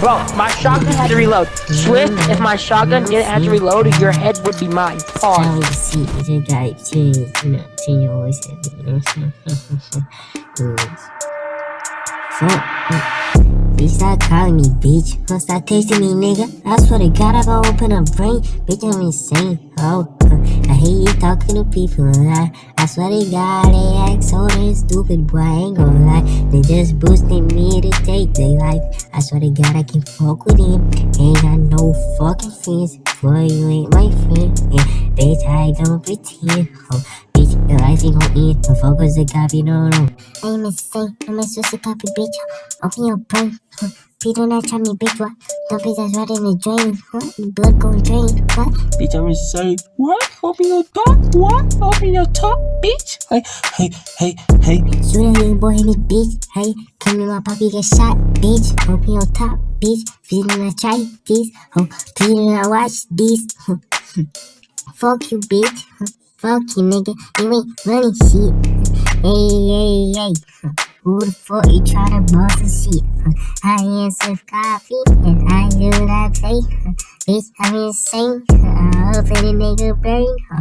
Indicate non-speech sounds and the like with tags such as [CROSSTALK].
Bro, my shotgun had to reload. Swift, if my shotgun didn't have to reload, your head would be mine. Pause. I you you Fuck. Bitch, stop calling me bitch. Don't stop texting me, nigga. I swear to God, I gon' open a brain. Bitch, I'm insane. Oh, You talking to people. I, I swear to God, they act so damn stupid, boy. I ain't gon' lie. They just boosting me to take their life. I swear to God, I can fuck with him. Ain't got no fucking friends. Boy, you ain't my friend. Yeah, bitch, I don't pretend. Oh, bitch, your life ain't gon' end. The fuck was a copy, no, no. I'm insane. I'm a Swiss copy, bitch. Open your brain. Please do not try me, bitch. What? Don't be just right in the drain. What? Blood gon' drain. What? Bitch, I'm insane. What? Open your top? What? Open your top, bitch? Hey, hey, hey, hey. Shoot a little boy in the bitch. Hey, come in my poppy get shot, bitch. Open your top, bitch. Please do not try this. Oh, please do not watch this. [LAUGHS] Fuck you, bitch. Fuck you, nigga. You ain't running shit. Hey, hey, hey. Who the fuck you try to boss a shit? I am Swift Coffee, and I do not play. Bitch, I'm insane. I'll open a nigga brain.